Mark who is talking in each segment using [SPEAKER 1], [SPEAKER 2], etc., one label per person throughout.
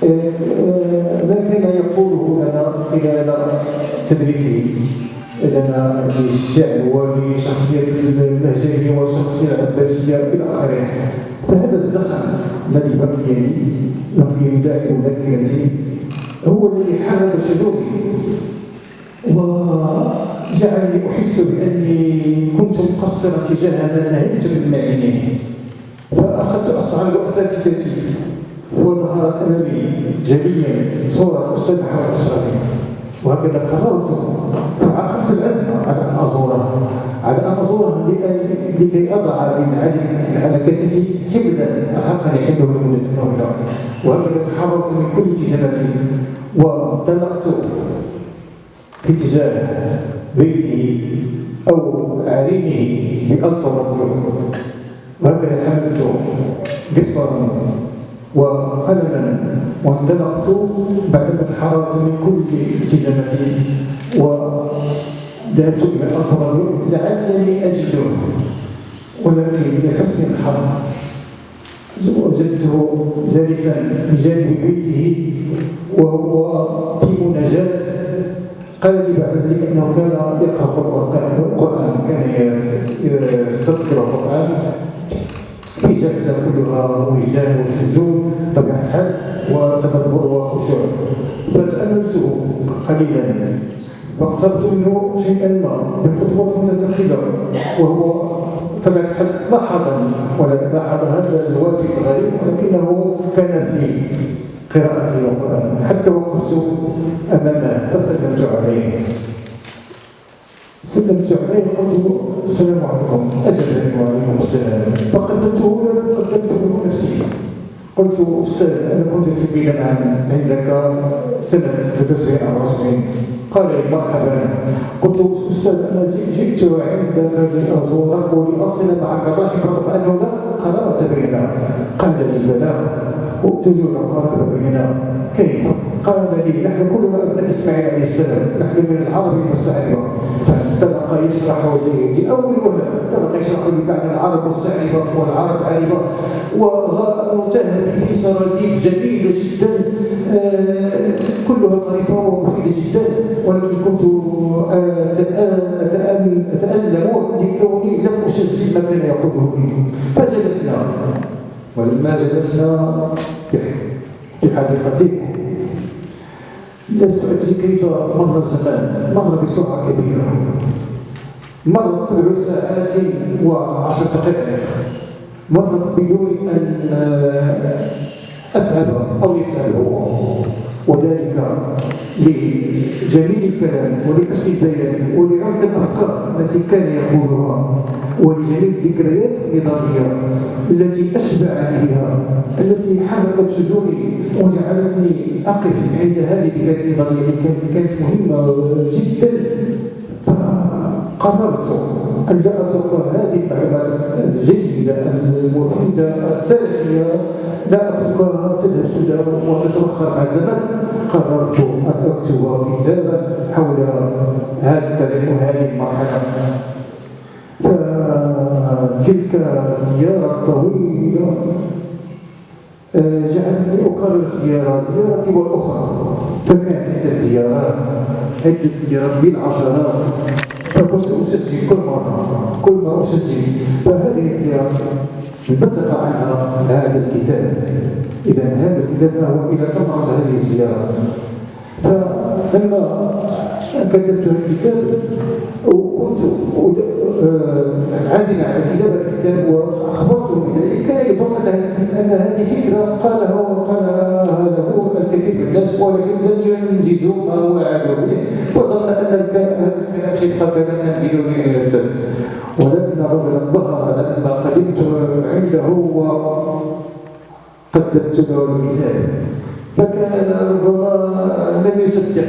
[SPEAKER 1] كان يقوله لنا خلال تدريسه لنا للشعر ولشخصية المهجرية والشخصية العباسية إلى آخره فهذا الزخم الذي بقي بقي دائم ذاكرتي هو الذي حرك شعوري وجعلني أحس بأني كنت مقصرا تجاه ما نهيت من معينه فأخذت أصعد أساتذتي وظهر أمامي جليا صورة أستاذ محمد أشرفي وهكذا قررت فعقدت العزم على أن أزوره على أن أزوره لكي أضع على كتفي حبلا أحقني حبله لمدة طويلة وهكذا تحررت من كل اتجاهاتي وانطلقت في اتجاه بيته أو عرينه بألطف وهكذا حملت قصرا وقلما وانطلقت بعدما تحررت من كل التزاماتي وذهبت إلى الأطراف لعلني أجده ولكن لحسن الحظ وجدته جالسا بجانب بيته وهو في مناجاة. قال لي بعد ذلك أنه كان يقرأ القرآن كان يستذكر القرآن. في جلسة كلها وجدان وسجود طبيعه الحال وتدبر وخشوع فتاملته قليلا. واقتربت منه شيئا ما بخطوة متسخله وهو طبعا لاحظني ولا لاحظ هذا الوافد الغريب ولكنه كان في قراءة القرآن. حتى وقفت أمامه فسلمت عليه سلمت عليه قلت السلام عليكم أجل وعليكم السلام. فقدمته قلت أستاذ أنا كنت تلميذا عندك سنة 96 قال لي مرحبا. قلت أستاذ أنا جئت عندك لأزورك ولأصل معك ضاحكا رغم أنه لا قرابة بيننا قال لي بلى وتجول قرابة بيننا كيف؟ قال لي نحن كلنا ابناء اسماعيل عليه السلام نحن من العرب المستعربه فانطلق يشرح لي لاول وهله انطلق يشرح لي معنى العرب مستعربه والعرب عربه وانتهى في سراديب جميله جدا. آه كلها طريفه ومفيدة جدا. ولكن كنت أتألم لكوني لم اسجل ما كان يقوله لي. فجلسنا. ولما جلسنا في حديقته أدري كيف مر الزمان مر بسرعة كبيرة مرت سبع ساعات وعشر دقائق مرت بدون أن أتعب أو يتعب وذلك لجميل الكلام ولحسن البيان ولعمق الأفكار التي كان يقولها ولجميع الذكريات النضاليه التي اشبعني بها التي حركت شجوني وجعلتني أقف عند هذه الذكريات النضاليه التي كانت مهمة جدا. فقررت أن لا أترك هذه المعلومات الجيدة المفيدة التالية لا اتركها الزمن قررت أن أكتب كتابا حول هذا التاريخ وهذه المرحلة. فتلك الزيارة الطويلة جعلتني اكرر الزيارات زيارتي والأخرى. فكانت عده زيارات عده زيارات بالعشرات. فكنت أسجل كل مرة كل ما أسجل. فهذه الزيارات نطق عنها هذا الكتاب. إذا هذا الكتاب هو إلى ثمره هذه الزيارات فلما كتبت الكتاب وكنت عازم على كتابة الكتاب واخبرته بذلك كان يظن أن هذه فكره قالها وقالها له الكثير من الناس ولكن لم ينجزوا ما وعدوا به. وظن أن الكلام سيبقى كلاما بدون الفن ولكن رجلا لما قدمت عنده وقدمت له الكتاب. فكان ربما لم يصدق.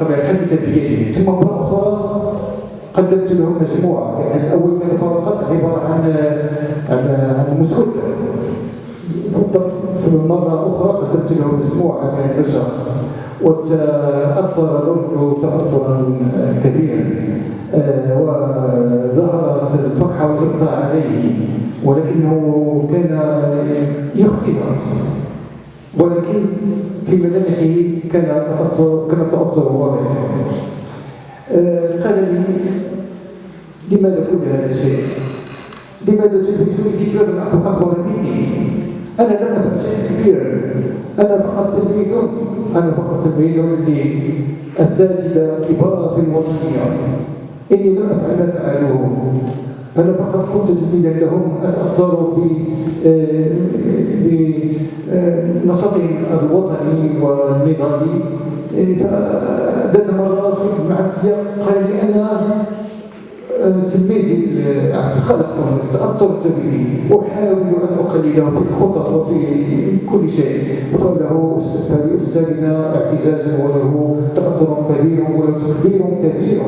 [SPEAKER 1] طبعا حدث بيده ثم مرة أخرى قدمت له مجموعة يعني الأول كان فقط عبارة عن عن عن مسكوت. في المرة الأخرى قدمت له مجموعة من البشر. وتأثر له تأثرا كبيرا. عليه ولكنه كان يخفي ولكن في ملامحه كان تأثر كان تأثر واضح. آه، قال لي لماذا كل هذا الشيء؟ لماذا تدرسني جبلا أكبر مني؟ أنا لم أفعل شيء كبير. أنا فقط تلميذ. أنا فقط تلميذ للأساتذة الكبار في الوطنية إني لم أفعل ما فعلوه. أنا فقط كنت تلميذا لهم أتأثر بنشاطهم الوطني والنضالي فذات مرة مع السياق قال لي أنا تلميذ عبد الخالق تأثرت به أحاول أن أقلده في الخطط وفي كل شيء. فله فلأستاذنا اعتزاز وله تأثر كبير وله تقدير كبير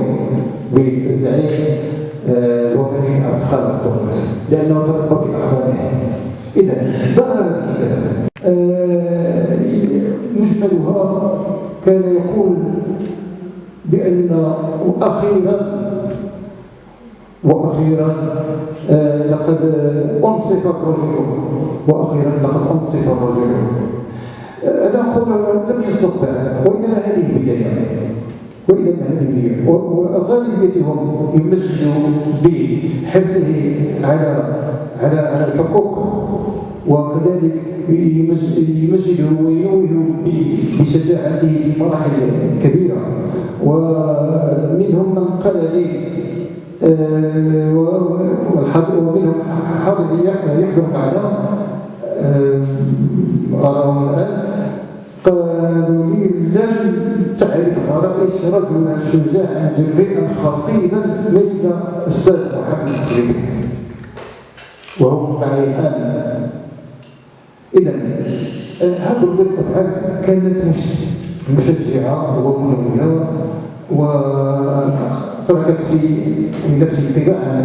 [SPEAKER 1] بالزعيم. آه، الوطني عبد الخالق تربى في أحضانه إذا ظهر الكتاب. آه، مجملها كان يقول بأن أخيرا وأخيرا آه، لقد أنصف الرجل. وأخيرا لقد أنصف الرجل. أنا أقول لم ينصف وإنما هذه بداية بداية وغالبيتهم يمجدوا بحرصه على على الحقوق وكذلك يمجد وينوه بشجاعته في مراحل كبيرة. ومنهم من قال لي آه، ومنهم حاضر يحضر معنا أراهم الآن. قالوا لي لن تعرف رئيس رجلا شجاعا جريئا خطيرا مثل أستاذ محمد السليم وهو معي الآن إذا آه، هذه الأفعال كانت مشجعة ومنوهة وتركت في نفسي انطباعا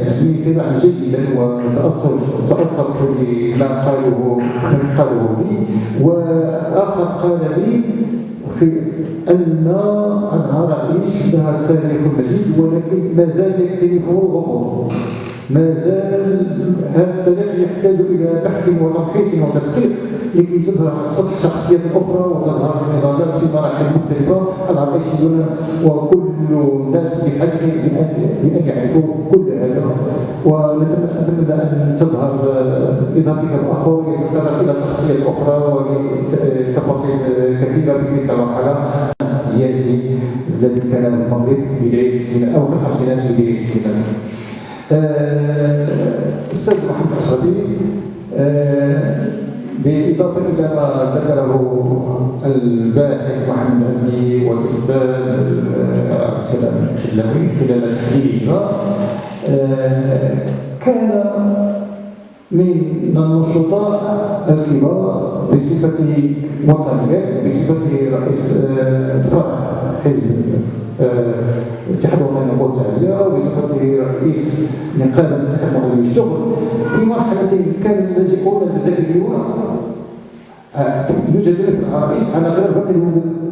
[SPEAKER 1] يعني انطباعا جيدا وتاثر تاثرت بما قاله من قاله لي. وآخر قال لي في أن العرائش لها تاريخ مجيد ولكن ما زال يكتنفه الغموض ما زال هذا التاريخ يحتاج إلى بحث وتمحيص وتدقيق لكي تظهر على السطح شخصيات أخرى وتظهر النضالات في مراحل مختلفة. العربيسيون وكل الناس بحاجه بان يعرفوا كل هذا. ونتمنى أن تظهر اذا كتاب اخر يتطرق إلى شخصيات أخرى وتفاصيل كثيرة في تلك المرحلة. السياسي الذي كان المغرب بداية السنة أو في الخمسينات بداية السنة الاستاذ محمد الصبي بالإضافة إلى ما ذكره الباحث محمد الأزمي والأستاذ عبد السلام الحلوي خلال تحليلها كان من النشطاء الكبار بصفته وطنيا بصفته رئيس فرع حزب الاتحاد الوطني للقوى الشعبيه وبصفته رئيس نقابة الاتحاد الوطني للشغل في مرحلة كان اللاجئون الجزائريون يوجد رئيس على غير باقي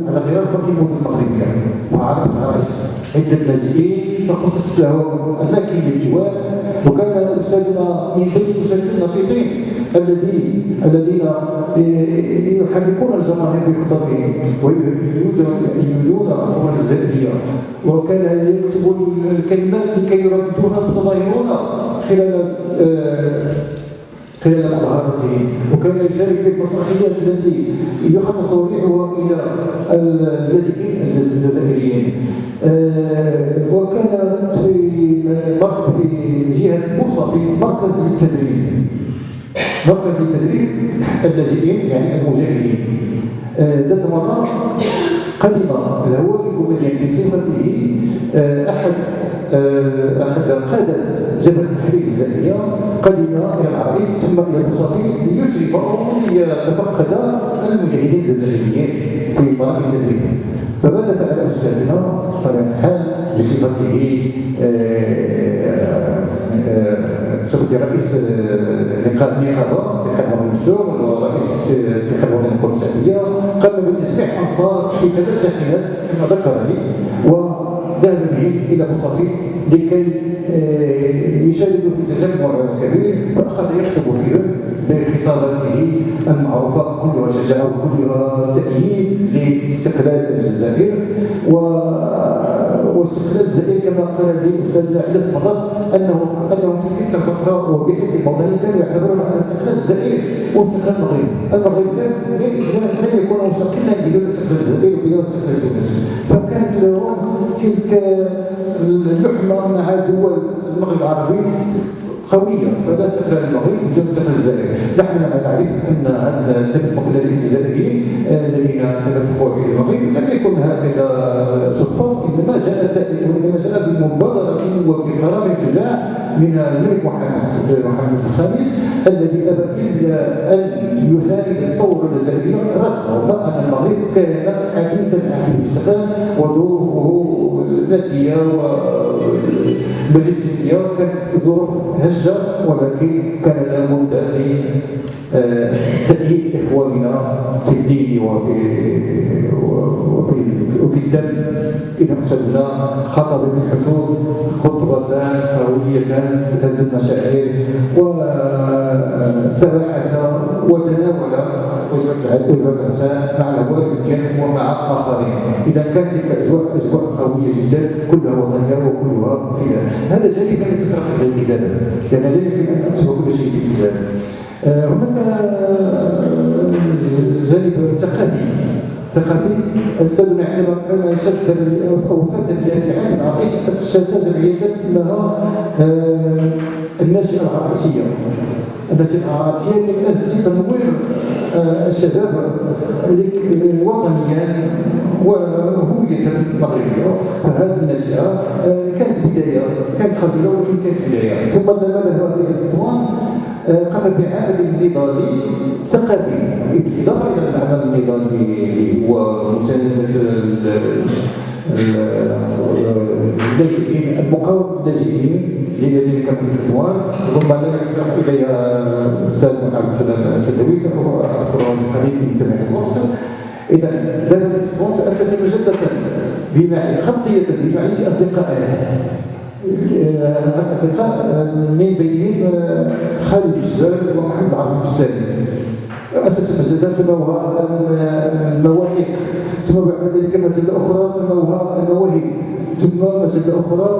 [SPEAKER 1] على غير باقي المدن المغربيه وعرف الرئيس عدة لاجئين تخصص له اماكن للجوار وكان استاذنا من بين الاساتذه النشيطين الذي الذين يحركون الجماهير بخطبهم ويريدون الاطفال الجزائريه وكان يكتب الكلمات لكي يرددوها المتظاهرون خلال خلال مظاهرته وكان يشارك في المسرحيات التي يخصص ريحها إلى اللاجئين الجزائريين. آه، وكان في في جهة بوصه في مركز التدريب. مركز التدريب اللاجئين يعني المجاهدين. آه، ذات مرة قدم الهواري الجمهوري بصفته أحد أحد قادة جبهة التحرير الجزائريه قدم إلى العريس ثم إلى البساطي ليشرف ليتفقد المجاهدين الجزائريين في مراكز التدريب. فماذا فعل أستاذنا؟ طارق الحال بصفته بصفته رئيس نقابه اتحاد وطني الشغل ورئيس اتحاد وطني القوى الشعبيه قام بتسميح أنصار في ثلاث شاحنات كما ذكر لي وذهب بهم إلى مصافي لكي يشاركوا في تجمع كبير فاخذ يخطب فيه بخطاباته المعروفة كلها شجاعة وكلها تأييد لاستقلال الجزائر. و واستقلال الجزائر كما قال لي الأستاذ عدة مرات أنه انهم في تلك الفترة وبحيث الموطنيه كانوا يعتبرون ان استقلال الجزائر هو استقلال المغرب، المغرب لن يكون مستقلا بدون استقلال الجزائر وبدون استقلال تونس، تلك اللحمة مع دول المغرب العربي قوية فلا سفر المغرب بدون سفر الجزائر نحن نعرف أن هذا التدفق الجزائري آه، الذين تدفقوا إلى المغرب. لم يكن هكذا صدفة إنما جاء إنما جاء بمبادرة وبقرار شجاع من الملك محمد محمد الخامس الذي أبى إلا أن يساند الثورة الجزائرية رغم أن المغرب كان حديثا عن الاستقلال وظروفه نادية والمجلسية كانت ظروف هشة ولكن كان لابد من تأييد إخواننا في الدين وفي وفي وفي الدم. إذا خطب في الحشود خطبتان قويتان تهز المشاعر وتبعث وتناول العشاء مع الوالدين ومع الآخرين إذا كانت تلك الأجواء أجواء قوية جدا كلها وطنية وكلها فداء هذا جانب لم يتطرق إلى الكتاب. لأن لا يمكن أن أكتب كل شيء في الكتاب. آه، هناك جانب ثقافي ثقافي السبب عندما كان شد أو فتى في عام العريش اسس جمعيه اسمها آه، الناشئه العربيه الناشئه العربيه من أجل تنوير آه، الشباب وطنيا وهوية مغربية. فهذه الناشئة كانت بداية كانت خجلة ولكن كانت بداية. ثم لما ذهب إلى الاسوان قام بعمل نضالي ثقافي. إضافة إلى العمل النضالي ومساندة اللاجئين المقاومة اللاجئين الذين كانوا في الاسوان ربما لا يسمح إليها الاستاذ عبد السلام التدوي ساذكرها من قليل سماح الوقت. إذا دار الاسوان تاسست مجده بمعنى خطية بمعنى اصدقائها أصدقاء من بينهم خالد الجزائر ومحمد عبد السالم أسس مجلة سموها المواثيق ثم بعد ذلك مجلة أخرى سموها المواهب. ثم مجلة أخرى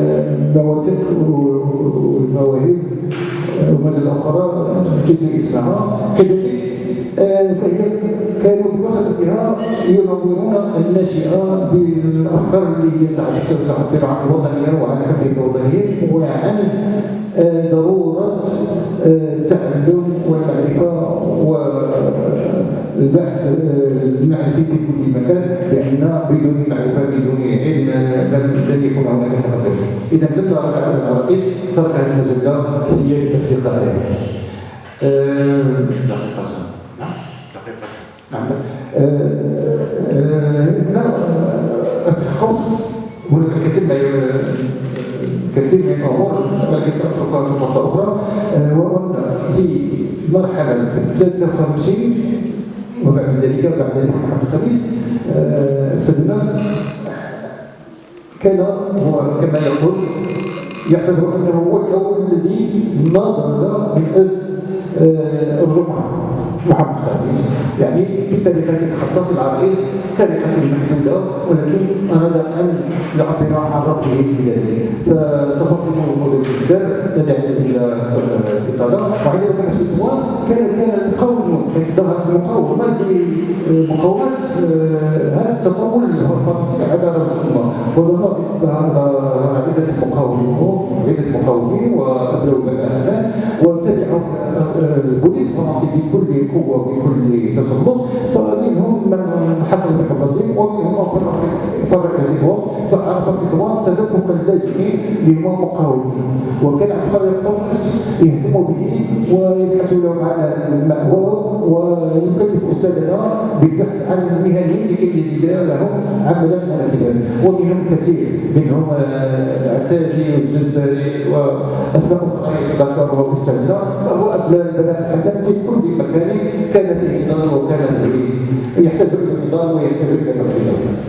[SPEAKER 1] المواثيق والمواهب ومجلة أخرى نسيت اسمها كذلك فهي كانوا في وسطها ينورون الناشئه بالأفكار اللي هي تعبر عن الوطنيه وعن حب الوطنيه وعن ضرورة التعلم والمعرفه والبحث لأن بدون معرفه بدون علم لن يكون هناك تقدم إذا لما رجع الرئيس ترك هذه هي الاصدقاء دقيقة نعم. هنا التخصص هناك الكثير من كثير من الأمور التي ساتذكرها في فرصة أخرى. وهو في مرحلة 53 وبعد ذلك بعد ذلك الخميس سيدنا كان هو كما يقول يعتبر انه هو الأول الذي ناضل من أجل الجمعه محمد خامس يعني بطريقة خاصة العريس طريقة محدودة ولكن أراد أن يعبر عن ربه بذلك فتفاصيل موضوع الكتاب ندعي إلى الإطالة وعندما كان في كان كان ظهرت المقاومة لمقاومة هذا التطور الفرنسي على الأمة وظهر عدة مقاومين عدة مقاومين وأبلغ بن حسن وتبعوا البوليس الفرنسي بكل قوة وبكل تسلط. فمنهم من حصل حفظهم ومنهم من فرق فرق اعتقادهم فعرف تطوان تدفق اللاجئين اللي هم مقاومين وكان عبد الطمس يهتم به ويبحث لهم على المأوى ويكلف أستاذنا بالبحث عن المهنيين لكي يجد لهم عملا مناسبا ومنهم كثير منهم وأسماء أخرى يتذكرها أستاذنا وهو أبناء البنات الحسن في كل مكان كان فيه نضال وكان فيه يحتاج إلى نضال ويحتاج إلى تفضيل